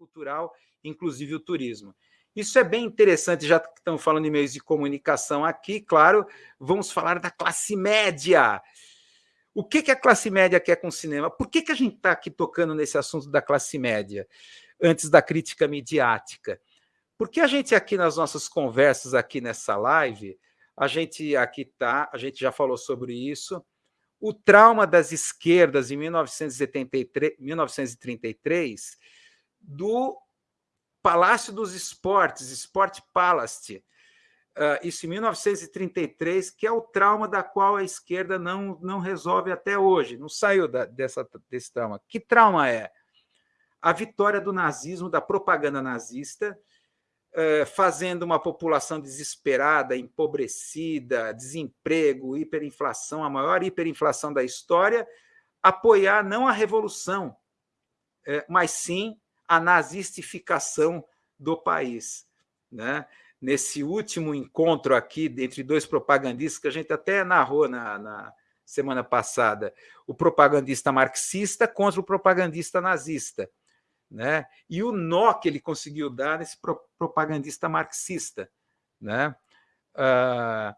cultural, inclusive o turismo. Isso é bem interessante, já que estamos falando de meios de comunicação aqui, claro, vamos falar da classe média. O que, que a classe média quer com o cinema? Por que, que a gente está aqui tocando nesse assunto da classe média, antes da crítica midiática? Porque a gente aqui nas nossas conversas aqui nessa live, a gente aqui está, a gente já falou sobre isso, o trauma das esquerdas em 1973, 1933 do Palácio dos Esportes, Sport Palace, uh, isso em 1933, que é o trauma da qual a esquerda não, não resolve até hoje, não saiu da, dessa, desse trauma. Que trauma é? A vitória do nazismo, da propaganda nazista, uh, fazendo uma população desesperada, empobrecida, desemprego, hiperinflação, a maior hiperinflação da história, apoiar não a revolução, uh, mas sim a nazistificação do país. Né? Nesse último encontro aqui entre dois propagandistas, que a gente até narrou na, na semana passada, o propagandista marxista contra o propagandista nazista. Né? E o nó que ele conseguiu dar nesse pro propagandista marxista. Né? Ah,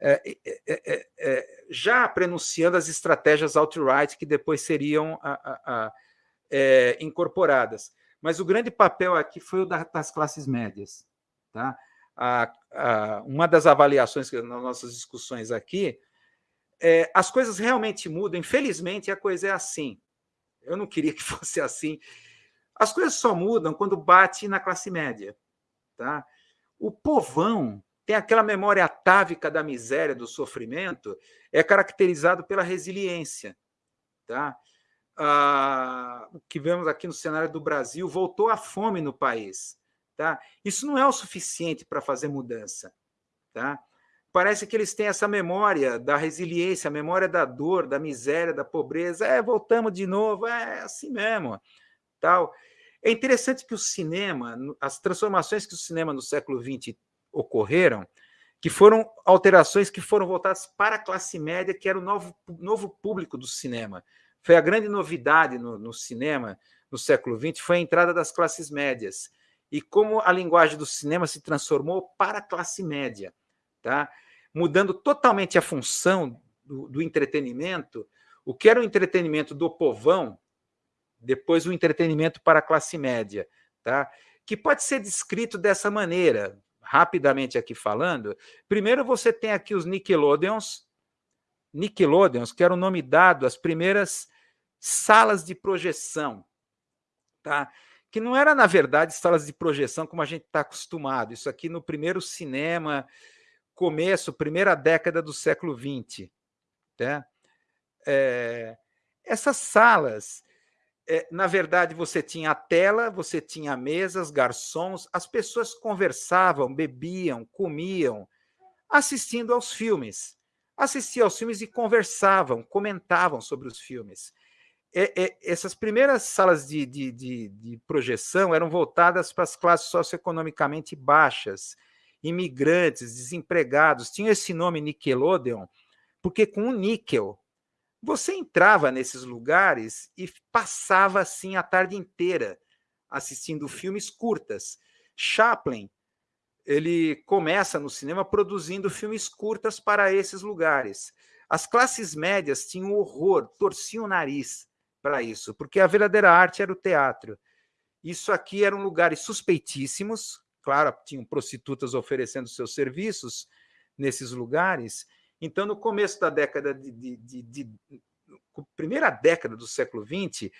é, é, é, já prenunciando as estratégias alt-right que depois seriam a, a, a, incorporadas. Mas o grande papel aqui foi o das classes médias. Tá? A, a, uma das avaliações que, nas nossas discussões aqui, é, as coisas realmente mudam. Infelizmente, a coisa é assim. Eu não queria que fosse assim. As coisas só mudam quando bate na classe média. Tá? O povão tem aquela memória atávica da miséria, do sofrimento, é caracterizado pela resiliência. Tá? Ah, o que vemos aqui no cenário do Brasil, voltou a fome no país. Tá? Isso não é o suficiente para fazer mudança. Tá? Parece que eles têm essa memória da resiliência, a memória da dor, da miséria, da pobreza. É, voltamos de novo, é assim mesmo. Tal. É interessante que o cinema, as transformações que o cinema no século XX ocorreram, que foram alterações que foram voltadas para a classe média, que era o novo, novo público do cinema. Foi a grande novidade no, no cinema no século XX, foi a entrada das classes médias e como a linguagem do cinema se transformou para a classe média, tá? mudando totalmente a função do, do, entretenimento, o que era o entretenimento do povão, depois o entretenimento para a classe média, tá? que pode ser descrito dessa maneira, rapidamente aqui falando. Primeiro você tem aqui os Nickelodeons, Nickelodeons, que era o nome dado às primeiras salas de projeção, tá? que não era, na verdade, salas de projeção como a gente está acostumado. Isso aqui no primeiro cinema, começo, primeira década do século XX. Tá? É, essas salas, é, na verdade, você tinha a tela, você tinha mesas, garçons, as pessoas conversavam, bebiam, comiam, assistindo aos filmes. Assistiam aos filmes e conversavam, comentavam sobre os filmes é, é, essas primeiras salas de, de, de, de, projeção eram voltadas para as classes socioeconomicamente baixas, imigrantes, desempregados. Tinha esse nome Nickelodeon, porque com o níquel, você entrava nesses lugares e passava assim a tarde inteira assistindo filmes curtas. Chaplin, ele começa no cinema produzindo filmes curtas para esses lugares. As classes médias tinham horror, torciam o nariz para isso, porque a verdadeira arte era o teatro. Isso aqui eram lugares suspeitíssimos, claro, tinham prostitutas oferecendo seus serviços nesses lugares. Então, no começo da década de, de, de, de primeira década do século XX,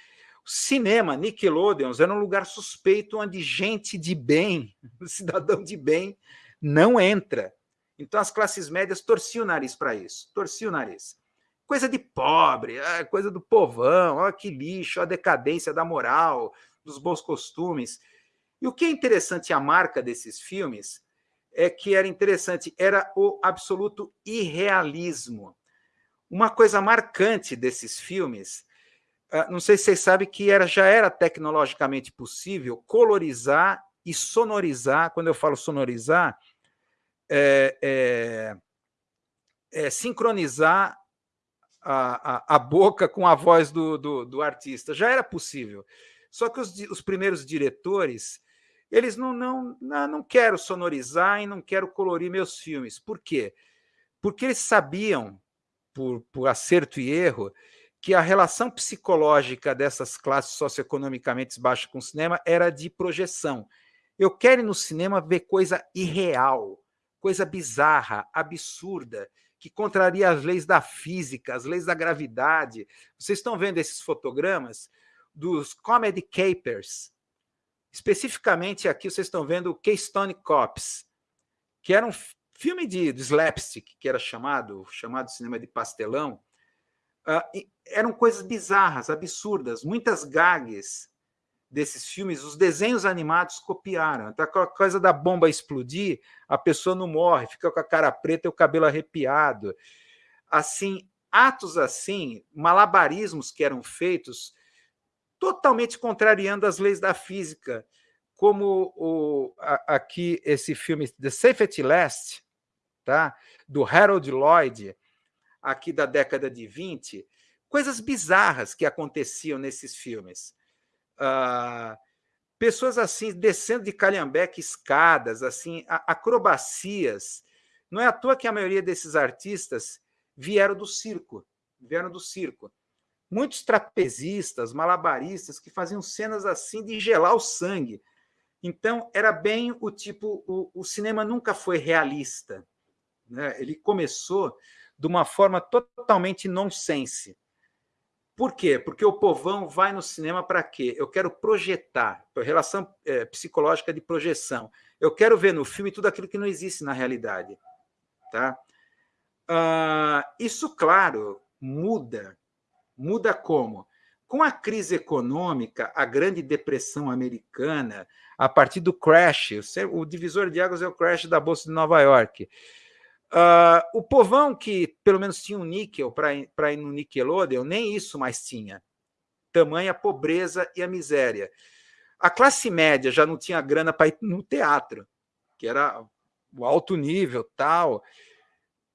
o cinema, Nickelodeons, era um lugar suspeito onde gente de bem, cidadão de bem, não entra. Então as classes médias torciam o nariz para isso, torciam o nariz coisa de pobre, é coisa do povão, olha que lixo, a decadência da moral, dos bons costumes. E o que é interessante a marca desses filmes é que era interessante, era o absoluto irrealismo. Uma coisa marcante desses filmes, ah, não sei se vocês sabem que era, já era tecnologicamente possível colorizar e sonorizar, quando eu falo sonorizar, é, é, é, sincronizar a, a, boca com a voz do, do, do, artista. Já era possível. Só que os, os primeiros diretores, eles não, não, não, não quero sonorizar e não quero colorir meus filmes. Por quê? Porque eles sabiam, por, por acerto e erro, que a relação psicológica dessas classes socioeconomicamente baixas com o cinema era de projeção. Eu quero ir no cinema ver coisa irreal, coisa bizarra, absurda, que contraria as leis da física, as leis da gravidade. Vocês estão vendo esses fotogramas dos comedy capers. Especificamente aqui vocês estão vendo o Keystone Cops, que era um filme de, de slapstick, que era chamado, chamado cinema de pastelão, uh, eram coisas bizarras, absurdas, muitas gags desses filmes, os desenhos animados copiaram. Então, a coisa da bomba explodir, a pessoa não morre, fica com a cara preta e o cabelo arrepiado. Assim, atos assim, malabarismos que eram feitos totalmente contrariando as leis da física, como o, a, aqui esse filme The Safety Last, tá? do Harold Lloyd, aqui da década de 20, coisas bizarras que aconteciam nesses filmes. Uh, pessoas assim, descendo de calhambeque escadas, assim, acrobacias. Não é à toa que a maioria desses artistas vieram do circo, vieram do circo. Muitos trapezistas, malabaristas, que faziam cenas assim de gelar o sangue. Então, era bem o tipo... O, o cinema nunca foi realista. Né? Ele começou de uma forma totalmente nonsense. Por quê? Porque o povão vai no cinema para quê? Eu quero projetar, relação é, psicológica de projeção. Eu quero ver no filme tudo aquilo que não existe na realidade. Tá? Uh, isso, claro, muda. Muda como? Com a crise econômica, a grande depressão americana, a partir do crash, o divisor de águas é o crash da Bolsa de Nova York. Uh, o povão que pelo menos tinha um níquel para ir no Nickelodeon, nem isso mais tinha. Tamanha pobreza e a miséria. A classe média já não tinha grana para ir no teatro, que era o alto nível, tal.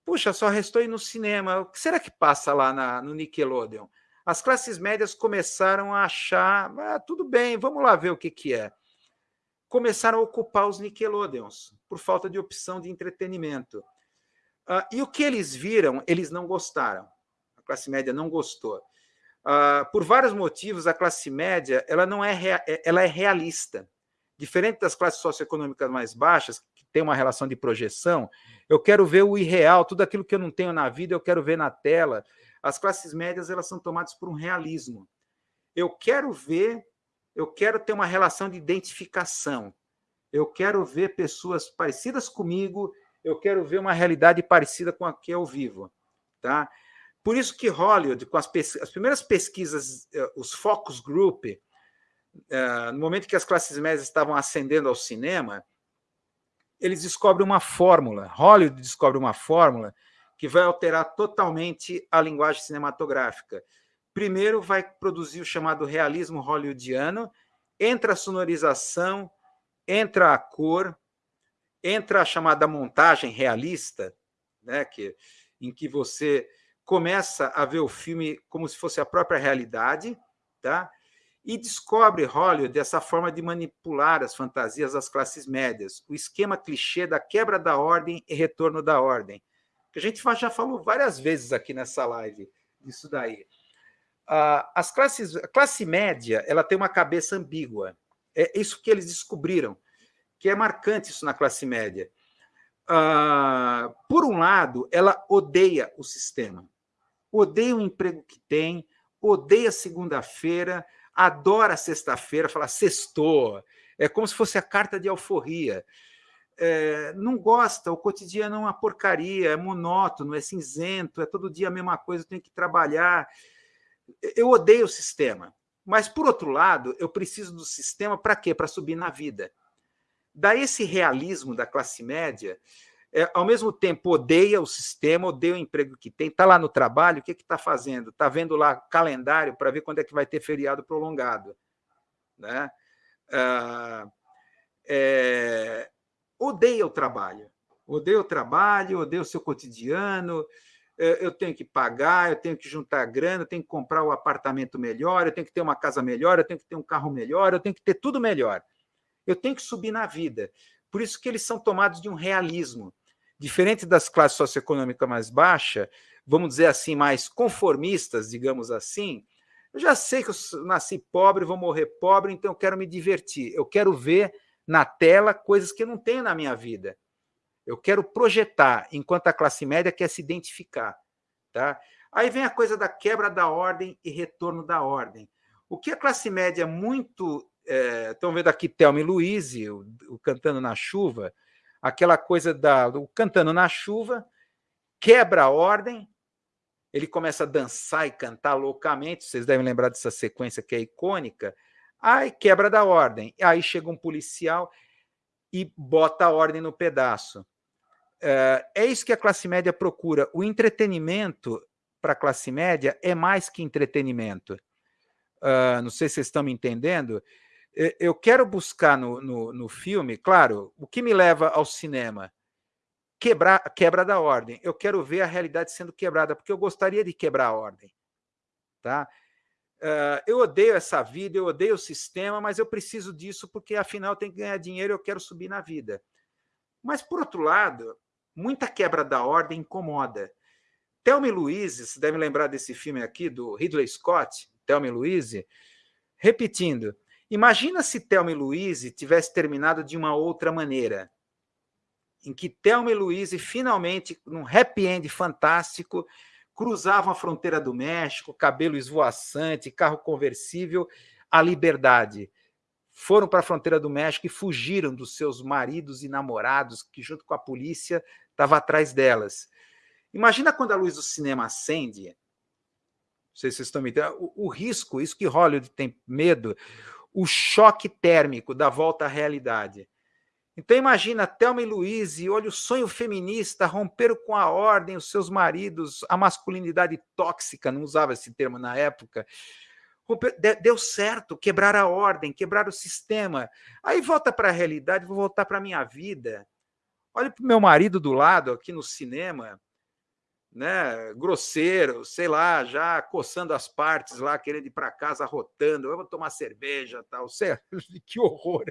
Puxa, só restou ir no cinema. O que será que passa lá na, no Nickelodeon? As classes médias começaram a achar, ah, tudo bem, vamos lá ver o que, que é. Começaram a ocupar os Nickelodeons, por falta de opção de entretenimento. Uh, e o que eles viram, eles não gostaram. A classe média não gostou. Uh, por vários motivos, a classe média ela não é, é, ela é realista. Diferente das classes socioeconômicas mais baixas, que tem uma relação de projeção, eu quero ver o irreal, tudo aquilo que eu não tenho na vida, eu quero ver na tela. As classes médias elas são tomadas por um realismo. Eu quero ver, eu quero ter uma relação de identificação. Eu quero ver pessoas parecidas comigo, eu quero ver uma realidade parecida com a que eu vivo. Tá? Por isso que Hollywood, com as, as primeiras pesquisas, eh, os focus group, uh, no momento que as classes médias estavam ascendendo ao cinema, eles descobrem uma fórmula, Hollywood descobre uma fórmula que vai alterar totalmente a linguagem cinematográfica. Primeiro vai produzir o chamado realismo hollywoodiano, entra a sonorização, entra a cor, entra a chamada montagem realista, né, que, em que você começa a ver o filme como se fosse a própria realidade, tá? e descobre Hollywood essa forma de manipular as fantasias das classes médias, o esquema clichê da quebra da ordem e retorno da ordem, que a gente já falou várias vezes aqui nessa live disso daí. As classes, a classe média ela tem uma cabeça ambígua, é isso que eles descobriram que é marcante isso na classe média. Uh, por um lado, ela odeia o sistema, odeia o emprego que tem, odeia segunda-feira, adora sexta-feira, fala sextou, é como se fosse a carta de alforria. É, não gosta, o cotidiano é uma porcaria, é monótono, é cinzento, é todo dia a mesma coisa, eu tenho que trabalhar. Eu odeio o sistema. Mas, por outro lado, eu preciso do sistema para quê? Para subir na vida. Daí esse realismo da classe média, é, ao mesmo tempo odeia o sistema, odeia o emprego que tem, está lá no trabalho, o que está fazendo? Está vendo lá calendário para ver quando é que vai ter feriado prolongado. Né? Ah, é, odeia o trabalho, odeia o trabalho, odeia o seu cotidiano, é, eu tenho que pagar, eu tenho que juntar grana, eu tenho que comprar um apartamento melhor, eu tenho que ter uma casa melhor, eu tenho que ter um carro melhor, eu tenho que ter tudo melhor. Eu tenho que subir na vida. Por isso que eles são tomados de um realismo. Diferente das classes socioeconômicas mais baixas, vamos dizer assim, mais conformistas, digamos assim, eu já sei que eu nasci pobre, vou morrer pobre, então eu quero me divertir. Eu quero ver na tela coisas que eu não tenho na minha vida. Eu quero projetar, enquanto a classe média quer se identificar. Tá? Aí vem a coisa da quebra da ordem e retorno da ordem. O que a classe média muito... É, estão vendo aqui Thelma e Luiz, o, o, Cantando na Chuva, aquela coisa da, do Cantando na Chuva, quebra a ordem, ele começa a dançar e cantar loucamente, vocês devem lembrar dessa sequência que é icônica, aí quebra da ordem, aí chega um policial e bota a ordem no pedaço. É, é isso que a classe média procura. O entretenimento para a classe média é mais que entretenimento. Uh, não sei se vocês estão me entendendo. Eu quero buscar no, no, no filme, claro, o que me leva ao cinema? quebrar, quebra da ordem. Eu quero ver a realidade sendo quebrada, porque eu gostaria de quebrar a ordem. Tá? Uh, eu odeio essa vida, eu odeio o sistema, mas eu preciso disso porque, afinal, tenho que ganhar dinheiro e eu quero subir na vida. Mas, por outro lado, muita quebra da ordem incomoda. Thelma Louise, você deve lembrar desse filme aqui, do Ridley Scott, Thelma Louise, repetindo, imagina se Thelma e Louise tivesse terminado de uma outra maneira em que Thelma e Luiz, finalmente, num happy end fantástico, cruzavam a fronteira do México, cabelo esvoaçante, carro conversível, a liberdade. Foram para a fronteira do México e fugiram dos seus maridos e namorados, que junto com a polícia estava atrás delas. Imagina quando a luz do cinema acende, não sei se vocês estão me entendendo, o, o risco, isso que Hollywood tem medo, o choque térmico da volta à realidade. Então imagina Thelma e Luiz, e olha o sonho feminista, romperam com a ordem, os seus maridos, a masculinidade tóxica, não usava esse termo na época, deu certo, quebrar a ordem, quebrar o sistema. Aí volta para a realidade, vou voltar para a minha vida. Olha para o meu marido do lado, aqui no cinema, né, grosseiro, sei lá, já coçando as partes lá, querendo ir para casa, rotando, eu vou tomar cerveja, tal, sei, que horror.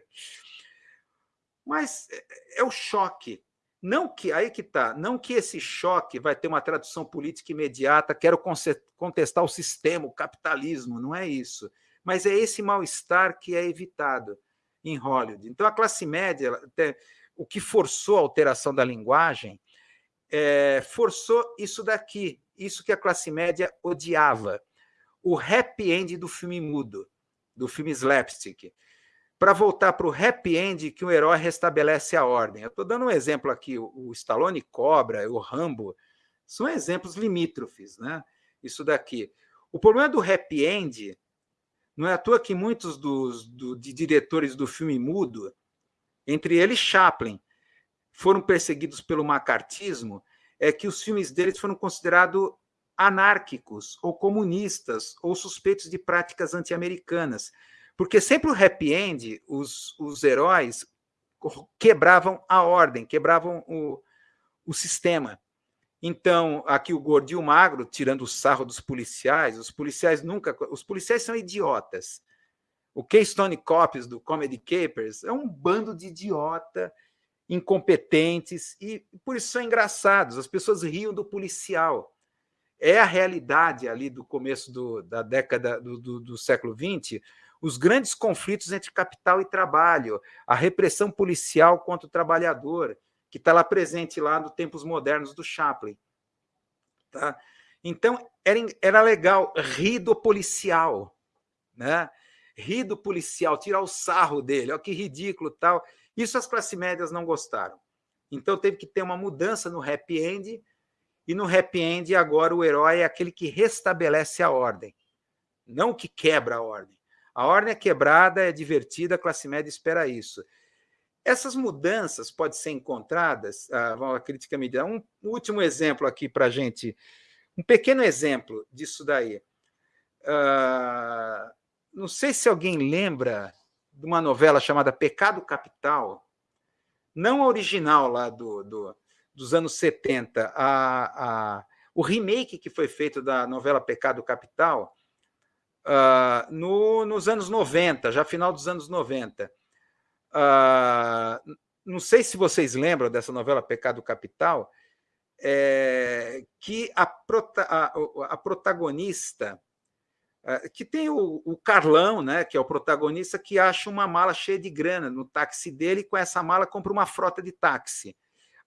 Mas é, é o choque. Não que aí que está, não que esse choque vai ter uma tradução política imediata, quero contestar o sistema, o capitalismo, não é isso. Mas é esse mal-estar que é evitado em Hollywood. Então, a classe média, o que forçou a alteração da linguagem, é, forçou isso daqui, isso que a classe média odiava. O happy end do filme mudo, do filme slapstick para voltar para o happy end que o herói restabelece a ordem. Eu estou dando um exemplo aqui, o Stallone Cobra, o Rambo, são exemplos limítrofes, né? Isso daqui. O problema do happy end não é à toa que muitos dos do, de diretores do filme mudo, entre eles Chaplin, foram perseguidos pelo macartismo, é que os filmes deles foram considerados anárquicos, ou comunistas, ou suspeitos de práticas anti-americanas. Porque sempre o happy end, os, os heróis quebravam a ordem, quebravam o, o sistema. Então, aqui o gordo e o magro, tirando o sarro dos policiais, os policiais nunca... Os policiais são idiotas. O Keystone Cops do Comedy Capers é um bando de idiota, incompetentes, e por isso são engraçados. As pessoas riam do policial. É a realidade ali do começo do, da década do, do, do século XX, os grandes conflitos entre capital e trabalho, a repressão policial contra o trabalhador, que está lá presente lá nos tempos modernos do Chaplin. Tá? Então, era, era legal rir do policial, né? rir do policial, tirar o sarro dele, olha que ridículo tal. Isso as classes médias não gostaram. Então, teve que ter uma mudança no happy end, e no happy end agora o herói é aquele que restabelece a ordem, não que quebra a ordem. A ordem é quebrada, é divertida, a classe média espera isso. Essas mudanças podem ser encontradas, ah, a crítica medida. Um último exemplo aqui para a gente, um pequeno exemplo disso daí. Uh, não sei se alguém lembra de uma novela chamada Pecado Capital, não a original lá do, do, dos anos 70, a, a, o remake que foi feito da novela Pecado Capital uh, no, nos anos 90, já final dos anos 90. Uh, não sei se vocês lembram dessa novela Pecado Capital, é, que a, prota, a, a protagonista, que tem o, o, Carlão, né, que é o protagonista, que acha uma mala cheia de grana no táxi dele, e com essa mala compra uma frota de táxi.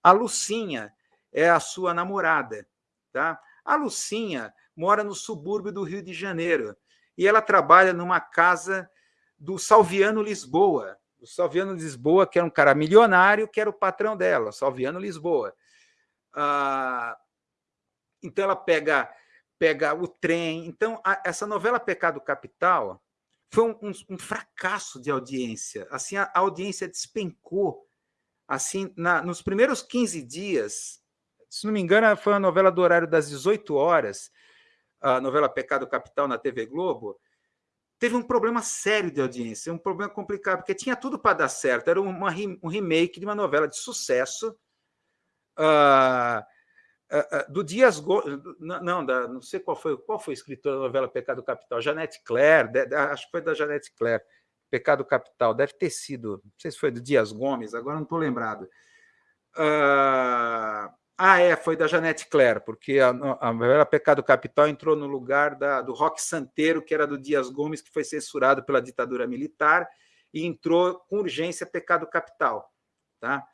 A Lucinha é a sua namorada. Tá? A Lucinha mora no subúrbio do Rio de Janeiro e ela trabalha numa casa do Salviano Lisboa. O Salviano Lisboa, que era um cara milionário, que era o patrão dela, Salviano Lisboa. Ah, então ela pega, pega o trem. Então, a, essa novela Pecado Capital foi um, um, um, fracasso de audiência. Assim, a, a audiência despencou. Assim, na, nos primeiros 15 dias, se não me engano, foi uma novela do horário das 18 horas, a novela Pecado Capital na TV Globo, teve um problema sério de audiência, um problema complicado, porque tinha tudo para dar certo. Era uma, um remake de uma novela de sucesso uh, do Dias Gomes. Não, da, não sei qual foi qual foi escritor da novela Pecado Capital, Janete Claire, acho que foi da Janete Claire, Pecado Capital, deve ter sido, não sei se foi do Dias Gomes, agora não estou lembrado. Uh, ah, é, foi da Janete Claire, porque a, a novela Pecado Capital entrou no lugar da, do Rock Santeiro, que era do Dias Gomes, que foi censurado pela ditadura militar, e entrou com urgência Pecado Capital. Tá?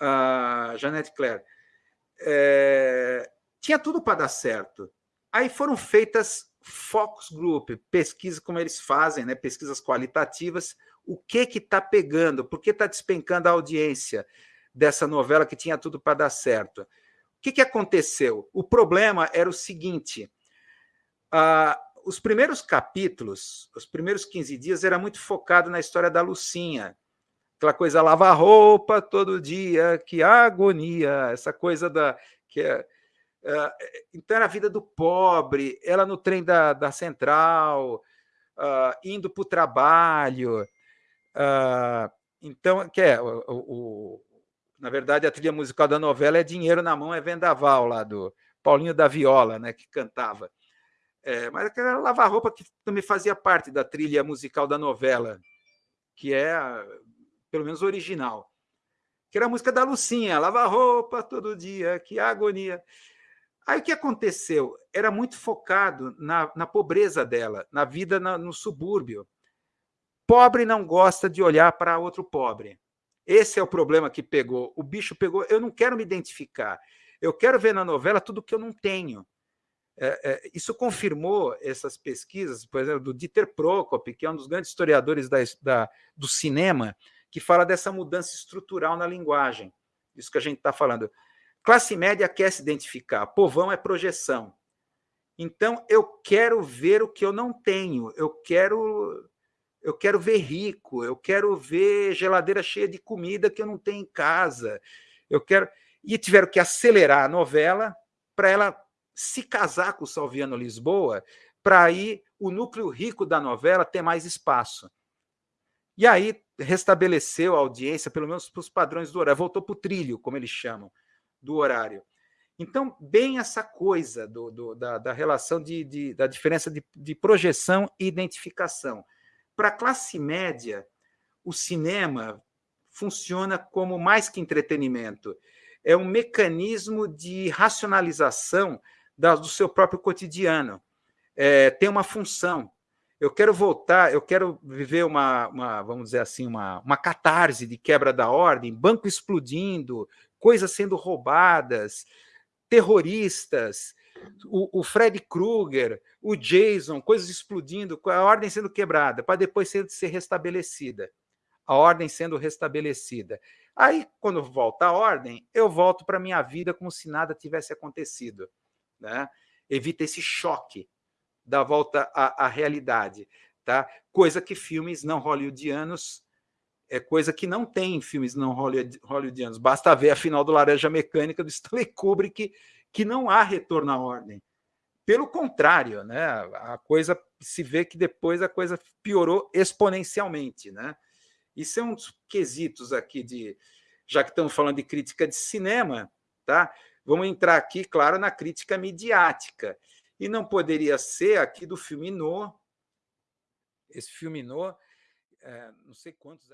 Uh, Janete Claire. É, tinha tudo para dar certo. Aí foram feitas focus group, pesquisas como eles fazem, né, pesquisas qualitativas, o que está pegando, por que está despencando a audiência dessa novela que tinha tudo para dar certo que, que aconteceu? O problema era o seguinte: os primeiros capítulos, os primeiros 15 dias, era muito focado na história da Lucinha. Aquela coisa, lavar roupa todo dia, que agonia, essa coisa da. Que é, uh, então, era a vida do pobre, ela no trem da, da central, uh, indo para o trabalho. então, que é, o, o na verdade, a trilha musical da novela é Dinheiro na Mão, é Vendaval, lá do Paulinho da Viola, né, que cantava. É, mas aquela lavar roupa que também fazia parte da trilha musical da novela, que é, pelo menos, original. Que era a música da Lucinha, lavar roupa todo dia, que agonia. Aí o que aconteceu? Era muito focado na, na pobreza dela, na vida na, no subúrbio. Pobre não gosta de olhar para outro pobre. Esse é o problema que pegou. O bicho pegou. Eu não quero me identificar. Eu quero ver na novela tudo que eu não tenho. É, é, isso confirmou essas pesquisas, por exemplo, do Dieter Prokop, que é um dos grandes historiadores da, da, do cinema, que fala dessa mudança estrutural na linguagem. Isso que a gente está falando. Classe média quer se identificar, povão é projeção. Então, eu quero ver o que eu não tenho, eu quero eu quero ver rico, eu quero ver geladeira cheia de comida que eu não tenho em casa. Eu quero e tiveram que acelerar a novela para ela se casar com o Salviano Lisboa, para aí o núcleo rico da novela ter mais espaço. E aí restabeleceu a audiência, pelo menos para os padrões do horário, voltou para o trilho, como eles chamam, do horário. Então, bem essa coisa do, do, da, da, relação de, de, da diferença de, de projeção e identificação. Para a classe média, o cinema funciona como mais que entretenimento. É um mecanismo de racionalização do seu próprio cotidiano. É, tem uma função. Eu quero voltar, eu quero viver uma, uma, vamos dizer assim, uma, uma catarse de quebra da ordem, banco explodindo, coisas sendo roubadas, terroristas, o, o Fred Krueger, o Jason, coisas explodindo, a ordem sendo quebrada, para depois ser, ser restabelecida. A ordem sendo restabelecida. Aí, quando volta a ordem, eu volto para a minha vida como se nada tivesse acontecido. Né? Evita esse choque da volta à, à realidade. Tá? Coisa que filmes não hollywoodianos é coisa que não tem em filmes não hollywoodianos. Basta ver a final do Laranja Mecânica do Stanley Kubrick que não há retorno à ordem. Pelo contrário, né, a coisa se vê que depois a coisa piorou exponencialmente. Né? Isso é um dos quesitos aqui de, já que estamos falando de crítica de cinema, tá? vamos entrar aqui, claro, na crítica midiática. E não poderia ser aqui do filme No, esse filme No, é, não sei quantos